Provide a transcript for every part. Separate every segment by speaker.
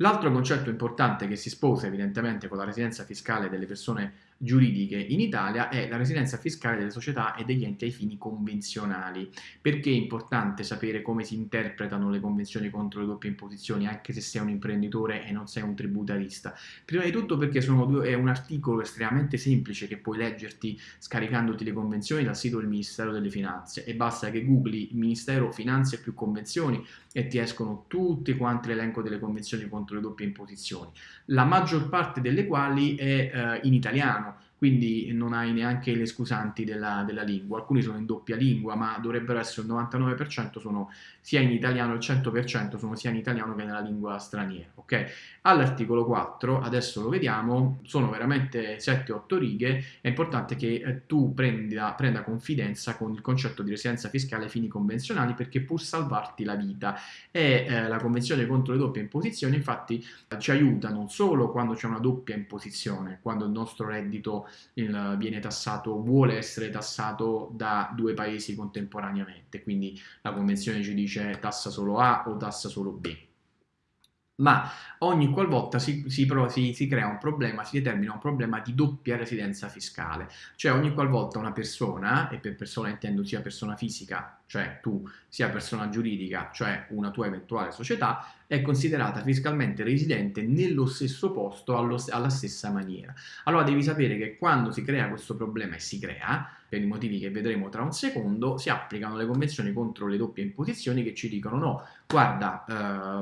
Speaker 1: L'altro concetto importante che si sposa evidentemente con la residenza fiscale delle persone giuridiche in Italia è la residenza fiscale delle società e degli enti ai fini convenzionali. Perché è importante sapere come si interpretano le convenzioni contro le doppie imposizioni anche se sei un imprenditore e non sei un tributarista? Prima di tutto perché due, è un articolo estremamente semplice che puoi leggerti scaricandoti le convenzioni dal sito del Ministero delle Finanze e basta che googli Ministero Finanze più convenzioni e ti escono tutte quante l'elenco delle convenzioni contro le doppie imposizioni, la maggior parte delle quali è eh, in italiano, quindi non hai neanche le scusanti della, della, lingua, alcuni sono in doppia lingua, ma dovrebbero essere il 99% sono sia in italiano, il 100% sono sia in italiano che nella lingua straniera, ok? All'articolo 4, adesso lo vediamo, sono veramente 7-8 righe, è importante che eh, tu prenda, prenda, confidenza con il concetto di residenza fiscale ai fini convenzionali perché può salvarti la vita. E eh, la convenzione contro le doppie imposizioni infatti ci aiuta non solo quando c'è una doppia imposizione, quando il nostro reddito il, viene tassato, vuole essere tassato da due paesi contemporaneamente, quindi la convenzione ci dice tassa solo A o tassa solo B. Ma ogni qualvolta si, si, si, si, crea un problema, si determina un problema di doppia residenza fiscale, cioè ogni qualvolta una persona, e per persona intendo sia persona fisica, cioè tu, sia persona giuridica, cioè una tua eventuale società, è considerata fiscalmente residente nello stesso posto allo, alla stessa maniera. Allora devi sapere che quando si crea questo problema, e si crea, per i motivi che vedremo tra un secondo, si applicano le convenzioni contro le doppie imposizioni che ci dicono no, guarda, eh,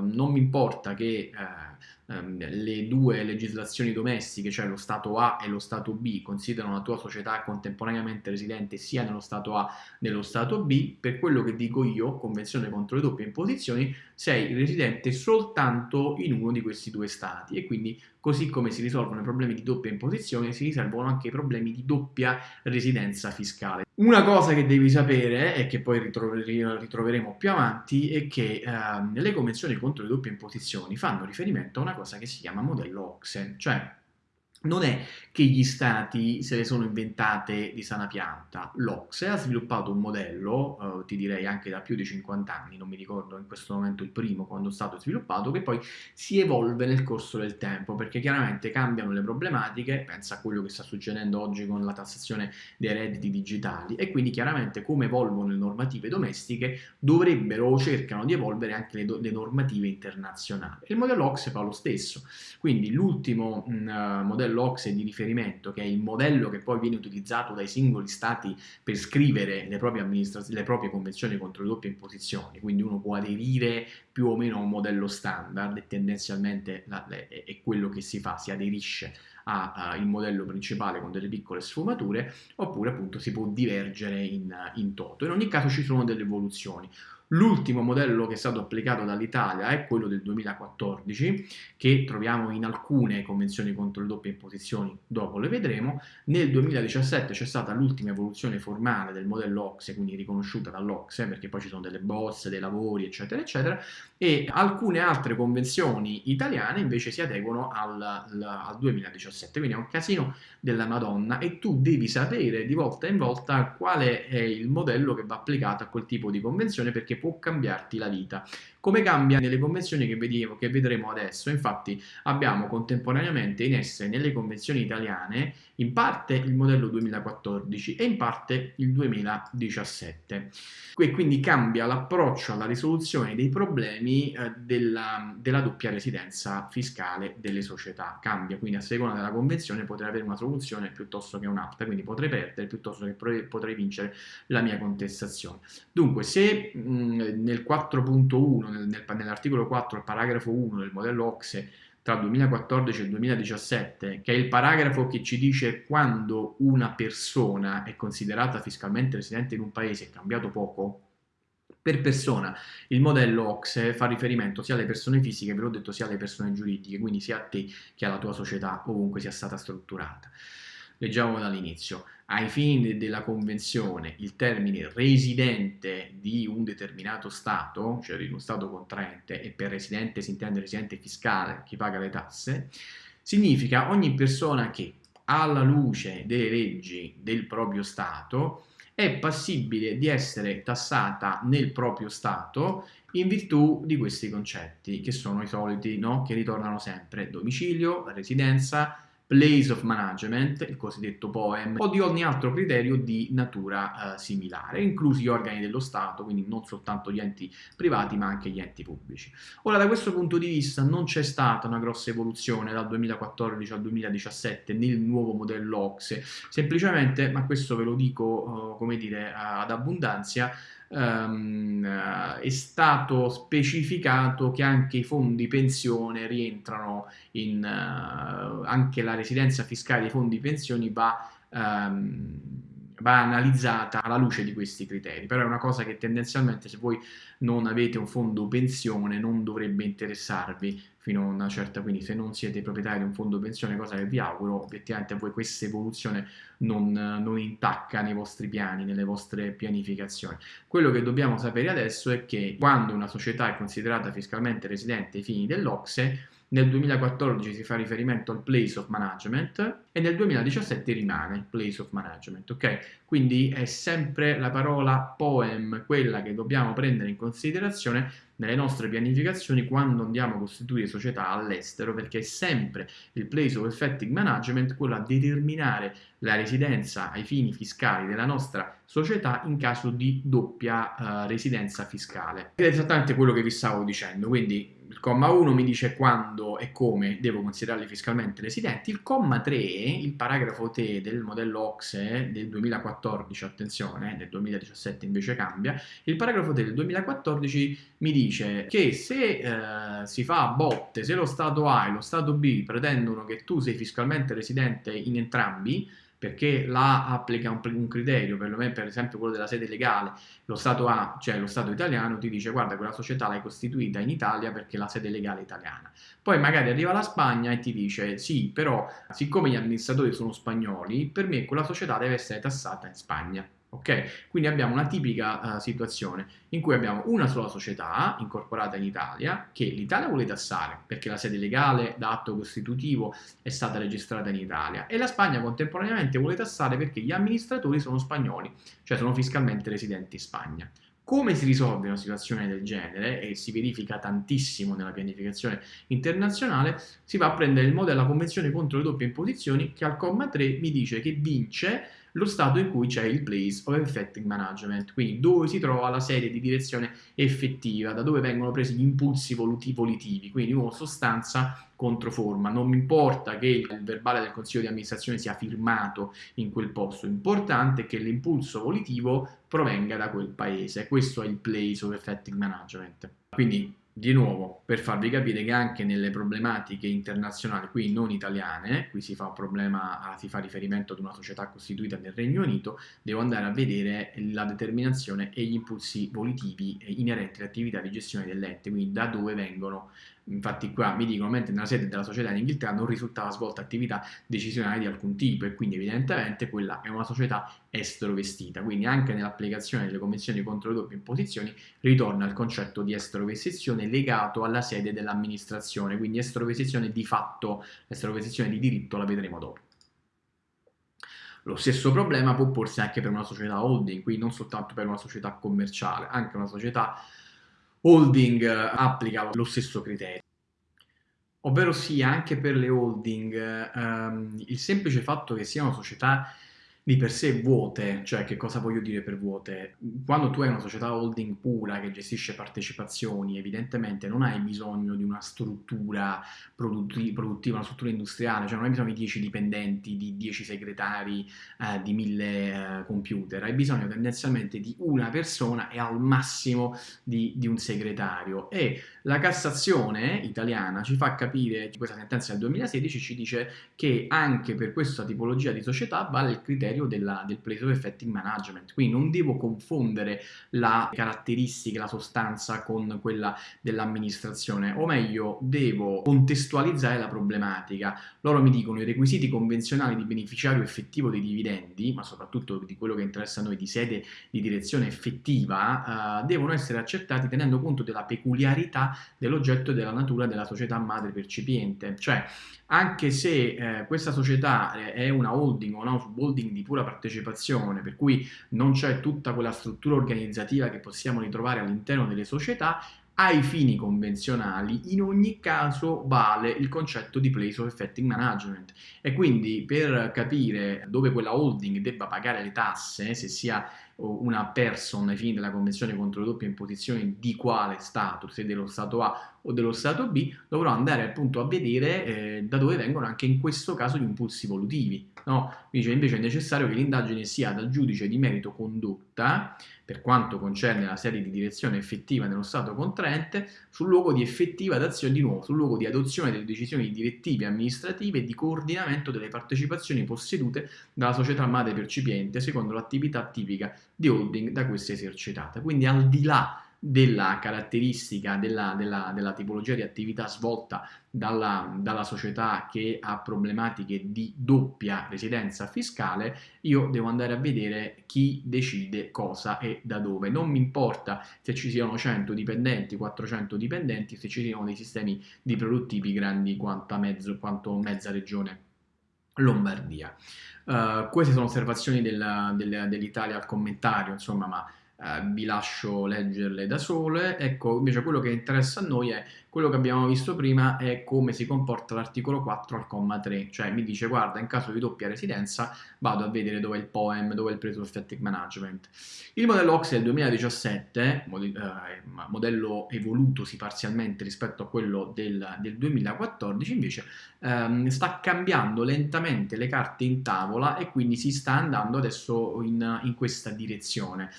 Speaker 1: non mi importa che... Eh, ehm, le due legislazioni domestiche, cioè lo Stato A e lo Stato B, considerano la tua società contemporaneamente residente sia nello Stato A che nello Stato B, per quello che dico io, Convenzione contro le doppie imposizioni, sei residente soltanto in uno di questi due Stati e quindi così come si risolvono i problemi di doppia imposizione, si risolvono anche i problemi di doppia residenza fiscale. Una cosa che devi sapere e che poi ritroveremo più avanti è che eh, le convenzioni contro le doppie imposizioni fanno riferimento a una cosa che si chiama modello OXE, cioè non è che gli stati se le sono inventate di sana pianta. L'Ocse ha sviluppato un modello, eh, ti direi anche da più di 50 anni, non mi ricordo in questo momento il primo quando è stato sviluppato, che poi si evolve nel corso del tempo, perché chiaramente cambiano le problematiche, pensa a quello che sta succedendo oggi con la tassazione dei redditi digitali, e quindi chiaramente come evolvono le normative domestiche dovrebbero o cercano di evolvere anche le, le normative internazionali. Il modello Ocse fa lo stesso, quindi l'ultimo modello l'Ocse di riferimento, che è il modello che poi viene utilizzato dai singoli stati per scrivere le proprie, le proprie convenzioni contro le doppie imposizioni, quindi uno può aderire più o meno a un modello standard e tendenzialmente è quello che si fa, si aderisce al modello principale con delle piccole sfumature, oppure appunto si può divergere in, in toto. In ogni caso ci sono delle evoluzioni. L'ultimo modello che è stato applicato dall'Italia è quello del 2014, che troviamo in alcune convenzioni contro le doppie imposizioni, dopo le vedremo. Nel 2017 c'è stata l'ultima evoluzione formale del modello OXE, quindi riconosciuta dall'OXE, perché poi ci sono delle bozze, dei lavori, eccetera, eccetera, e alcune altre convenzioni italiane invece si adeguano al, al 2017, quindi è un casino della Madonna e tu devi sapere di volta in volta quale è il modello che va applicato a quel tipo di convenzione perché può cambiarti la vita. Come cambia nelle convenzioni che, vediamo, che vedremo adesso? Infatti abbiamo contemporaneamente in esse nelle convenzioni italiane in parte il modello 2014 e in parte il 2017. E quindi cambia l'approccio alla risoluzione dei problemi eh, della, della, doppia residenza fiscale delle società. Cambia, quindi a seconda della convenzione potrei avere una soluzione piuttosto che un'altra, quindi potrei perdere piuttosto che potrei vincere la mia contestazione. Dunque, se mh, nel 4.1 nel, nell'articolo 4, il paragrafo 1 del modello OXE tra 2014 e 2017, che è il paragrafo che ci dice quando una persona è considerata fiscalmente residente in un paese, è cambiato poco, per persona il modello OXE fa riferimento sia alle persone fisiche, ve l'ho detto, sia alle persone giuridiche, quindi sia a te che alla tua società, ovunque sia stata strutturata. Leggiamo dall'inizio. Ai fini della convenzione il termine residente di un determinato Stato, cioè di uno Stato contraente, e per residente si intende residente fiscale, chi paga le tasse, significa ogni persona che alla luce delle leggi del proprio Stato è passibile di essere tassata nel proprio Stato in virtù di questi concetti, che sono i soliti, no? che ritornano sempre, domicilio, residenza, place of management, il cosiddetto POEM, o di ogni altro criterio di natura eh, similare, inclusi gli organi dello Stato, quindi non soltanto gli enti privati ma anche gli enti pubblici. Ora da questo punto di vista non c'è stata una grossa evoluzione dal 2014 al 2017 nel nuovo modello OXE, semplicemente, ma questo ve lo dico eh, come dire ad abbondanza, Um, è stato specificato che anche i fondi pensione rientrano in uh, anche la residenza fiscale dei fondi pensioni va um, va analizzata alla luce di questi criteri, però è una cosa che tendenzialmente se voi non avete un fondo pensione non dovrebbe interessarvi fino a una certa, quindi se non siete proprietari di un fondo pensione, cosa che vi auguro, obiettivamente a voi questa evoluzione non, non intacca nei vostri piani, nelle vostre pianificazioni. Quello che dobbiamo sapere adesso è che quando una società è considerata fiscalmente residente ai fini dell'Ocse, nel 2014 si fa riferimento al place of management e nel 2017 rimane place of management, ok? Quindi è sempre la parola poem quella che dobbiamo prendere in considerazione nelle nostre pianificazioni quando andiamo a costituire società all'estero perché è sempre il place of effective management quello a determinare la residenza ai fini fiscali della nostra società in caso di doppia uh, residenza fiscale. Ed è esattamente quello che vi stavo dicendo, quindi il comma 1 mi dice quando e come devo considerarli fiscalmente residenti, il comma 3, il paragrafo T del modello OXE del 2014, attenzione, nel 2017 invece cambia, il paragrafo T del 2014 mi dice che se eh, si fa a botte, se lo Stato A e lo Stato B pretendono che tu sei fiscalmente residente in entrambi, perché là applica un, un criterio, perlomeno per esempio quello della sede legale, lo Stato A, cioè lo Stato italiano, ti dice guarda quella società l'hai costituita in Italia perché la sede legale è italiana. Poi magari arriva la Spagna e ti dice sì, però siccome gli amministratori sono spagnoli, per me quella società deve essere tassata in Spagna. Ok? Quindi abbiamo una tipica uh, situazione in cui abbiamo una sola società incorporata in Italia che l'Italia vuole tassare perché la sede legale da atto costitutivo è stata registrata in Italia e la Spagna contemporaneamente vuole tassare perché gli amministratori sono spagnoli, cioè sono fiscalmente residenti in Spagna. Come si risolve una situazione del genere, e si verifica tantissimo nella pianificazione internazionale, si va a prendere il modello della Convenzione contro le doppie imposizioni che al comma 3 mi dice che vince lo stato in cui c'è il place of effective management, quindi dove si trova la serie di direzione effettiva, da dove vengono presi gli impulsi volitivi, quindi di nuovo sostanza contro forma. Non mi importa che il verbale del consiglio di amministrazione sia firmato in quel posto, l'importante è che l'impulso volitivo provenga da quel paese. Questo è il place of effective management. Quindi di nuovo, per farvi capire che anche nelle problematiche internazionali, qui non italiane, qui si fa, problema, si fa riferimento ad una società costituita nel Regno Unito, devo andare a vedere la determinazione e gli impulsi volitivi inerenti all'attività di gestione dell'ente, quindi da dove vengono Infatti qua mi dicono, mentre nella sede della società in Inghilterra non risultava svolta attività decisionale di alcun tipo e quindi evidentemente quella è una società estero vestita. Quindi anche nell'applicazione delle convenzioni contro le doppie imposizioni ritorna il concetto di estero vestizione legato alla sede dell'amministrazione, quindi estero vestizione di fatto, estero vestizione di diritto la vedremo dopo. Lo stesso problema può porsi anche per una società holding, quindi non soltanto per una società commerciale, anche una società holding eh, applica lo stesso criterio. Ovvero sia, anche per le holding, ehm, il semplice fatto che siano società di per sé vuote, cioè che cosa voglio dire per vuote? Quando tu hai una società holding pura che gestisce partecipazioni, evidentemente non hai bisogno di una struttura produttiva, una struttura industriale, cioè non hai bisogno di 10 dipendenti, di 10 segretari, eh, di 1000 eh, computer, hai bisogno tendenzialmente di una persona e al massimo di, di un segretario. E la Cassazione italiana ci fa capire, questa sentenza del 2016 ci dice che anche per questa tipologia di società vale il criterio criterio della, del place of effective management, quindi non devo confondere la caratteristica, la sostanza con quella dell'amministrazione, o meglio devo contestualizzare la problematica. Loro mi dicono i requisiti convenzionali di beneficiario effettivo dei dividendi, ma soprattutto di quello che interessa a noi di sede di direzione effettiva, eh, devono essere accettati tenendo conto della peculiarità dell'oggetto e della natura della società madre percipiente, cioè anche se eh, questa società è una holding o una subholding di pura partecipazione, per cui non c'è tutta quella struttura organizzativa che possiamo ritrovare all'interno delle società, ai fini convenzionali in ogni caso vale il concetto di place of effective management. E quindi per capire dove quella holding debba pagare le tasse, se sia una person ai fini della Convenzione contro le doppie imposizioni di quale Stato, se dello Stato A o dello Stato B, dovrò andare appunto a vedere eh, da dove vengono anche in questo caso gli impulsi volutivi. No? Invece, invece è necessario che l'indagine sia dal giudice di merito condotta, per quanto concerne la serie di direzione effettiva nello Stato contraente, sul luogo di effettiva d'azione, di nuovo, sul luogo di adozione delle decisioni direttive amministrative e di coordinamento delle partecipazioni possedute dalla società madre percipiente secondo l'attività tipica di holding da questa esercitata. Quindi al di là della caratteristica della, della, della, tipologia di attività svolta dalla, dalla, società che ha problematiche di doppia residenza fiscale, io devo andare a vedere chi decide cosa e da dove. Non mi importa se ci siano 100 dipendenti, 400 dipendenti, se ci siano dei sistemi di produttivi grandi mezzo, quanto mezza regione Lombardia. Uh, queste sono osservazioni del, del, dell'Italia al commentario, insomma, ma eh, vi lascio leggerle da sole. Ecco, invece quello che interessa a noi è quello che abbiamo visto prima è come si comporta l'articolo 4 al comma 3, cioè mi dice guarda in caso di doppia residenza vado a vedere dove è il POEM, dove è il Preso Effective Management. Il modello OX del 2017, eh, modello evolutosi parzialmente rispetto a quello del, del 2014, invece ehm, sta cambiando lentamente le carte in tavola e quindi si sta andando adesso in, in questa direzione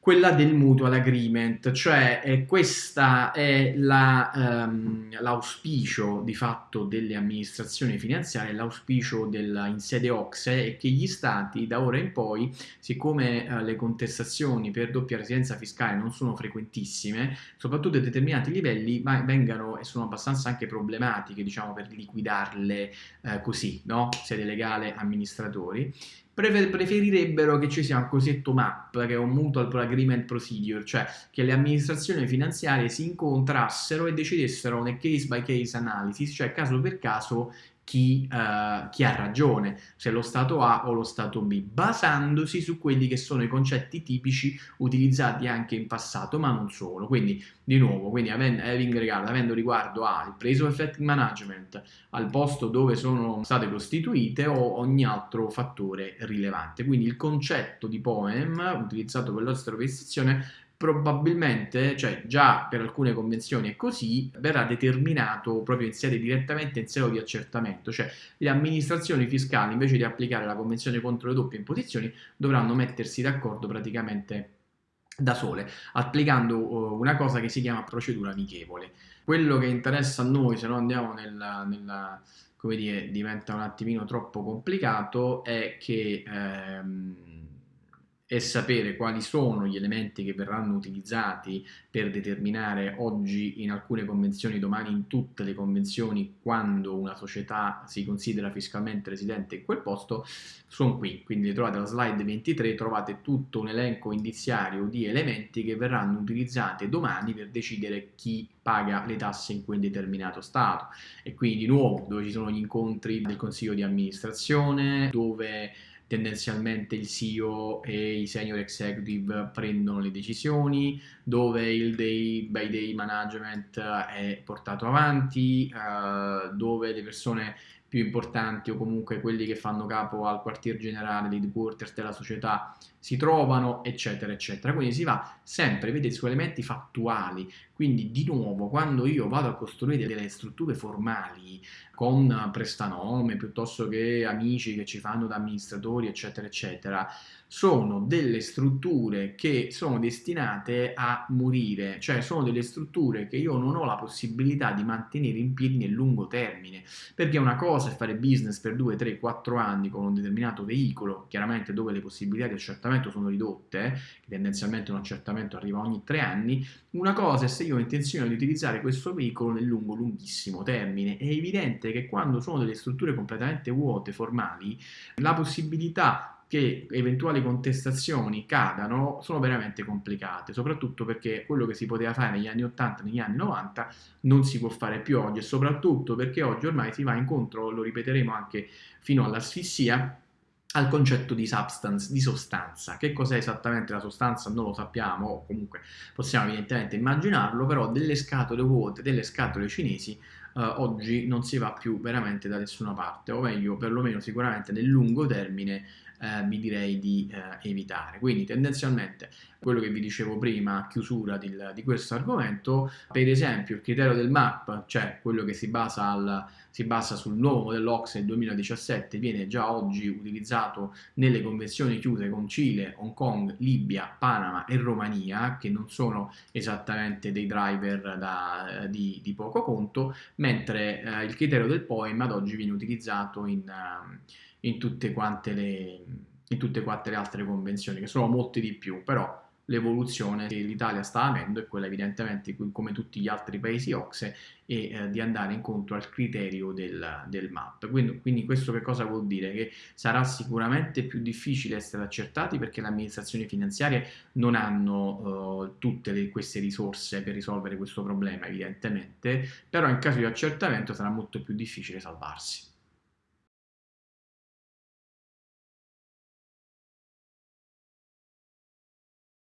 Speaker 1: quella del mutual agreement, cioè eh, questa è ehm, l'auspicio la, di fatto delle amministrazioni finanziarie, l'auspicio in sede OXE è che gli stati da ora in poi, siccome eh, le contestazioni per doppia residenza fiscale non sono frequentissime, soprattutto a determinati livelli vengano e sono abbastanza anche problematiche diciamo per liquidarle eh, così, no? sede legale amministratori, preferirebbero che ci sia un cosiddetto MAP, che è un Mutual Agreement Procedure, cioè che le amministrazioni finanziarie si incontrassero e decidessero una case by case analysis, cioè caso per caso chi, uh, chi, ha ragione, se lo Stato A o lo Stato B, basandosi su quelli che sono i concetti tipici utilizzati anche in passato, ma non solo. Quindi, di nuovo, quindi avendo, regard, avendo riguardo al preso effect management, al posto dove sono state costituite o ogni altro fattore rilevante. Quindi il concetto di POEM utilizzato per l'ostero prestazione probabilmente, cioè già per alcune convenzioni è così, verrà determinato proprio in sede direttamente in sede di accertamento, cioè le amministrazioni fiscali invece di applicare la convenzione contro le doppie imposizioni dovranno mettersi d'accordo praticamente da sole, applicando uh, una cosa che si chiama procedura amichevole. Quello che interessa a noi, se no andiamo nella, nella come dire, diventa un attimino troppo complicato, è che ehm, e sapere quali sono gli elementi che verranno utilizzati per determinare oggi in alcune convenzioni, domani in tutte le convenzioni, quando una società si considera fiscalmente residente in quel posto, sono qui. Quindi trovate la slide 23, trovate tutto un elenco indiziario di elementi che verranno utilizzati domani per decidere chi paga le tasse in quel determinato Stato. E quindi di nuovo dove ci sono gli incontri del Consiglio di amministrazione, dove tendenzialmente il CEO e i senior executive prendono le decisioni, dove il day by day management è portato avanti, uh, dove le persone più importanti o comunque quelli che fanno capo al quartier generale, dei headquarters della società si trovano, eccetera, eccetera. Quindi si va sempre a vedere su elementi fattuali. Quindi, di nuovo, quando io vado a costruire delle strutture formali con prestanome piuttosto che amici che ci fanno da amministratori, eccetera, eccetera, sono delle strutture che sono destinate a morire, cioè sono delle strutture che io non ho la possibilità di mantenere in piedi nel lungo termine, perché una cosa è fare business per 2, 3, 4 anni con un determinato veicolo, chiaramente dove le possibilità di accertamento sono ridotte, tendenzialmente un accertamento arriva ogni 3 anni, una cosa è se io ho intenzione di utilizzare questo veicolo nel lungo, lunghissimo termine. È evidente che quando sono delle strutture completamente vuote, formali, la possibilità che eventuali contestazioni cadano sono veramente complicate, soprattutto perché quello che si poteva fare negli anni 80, negli anni 90 non si può fare più oggi e soprattutto perché oggi ormai si va incontro, lo ripeteremo anche fino all'asfissia, al concetto di substance, di sostanza. Che cos'è esattamente la sostanza non lo sappiamo, o comunque possiamo evidentemente immaginarlo, però delle scatole vuote, delle scatole cinesi, eh, oggi non si va più veramente da nessuna parte, o meglio, perlomeno sicuramente nel lungo termine eh, vi direi di eh, evitare. Quindi tendenzialmente quello che vi dicevo prima a chiusura di, di questo argomento, per esempio il criterio del MAP, cioè quello che si basa, al, si basa sul nuovo modello OXE 2017, viene già oggi utilizzato nelle convenzioni chiuse con Cile, Hong Kong, Libia, Panama e Romania, che non sono esattamente dei driver da, di, di, poco conto, mentre eh, il criterio del POEM ad oggi viene utilizzato in... Uh, in tutte quante le, in tutte quante le altre convenzioni, che sono molte di più, però l'evoluzione che l'Italia sta avendo è quella evidentemente come tutti gli altri paesi OXE e eh, di andare incontro al criterio del, del MAP. Quindi, quindi, questo che cosa vuol dire? Che sarà sicuramente più difficile essere accertati perché le amministrazioni finanziarie non hanno uh, tutte le, queste risorse per risolvere questo problema evidentemente, però in caso di accertamento sarà molto più difficile salvarsi.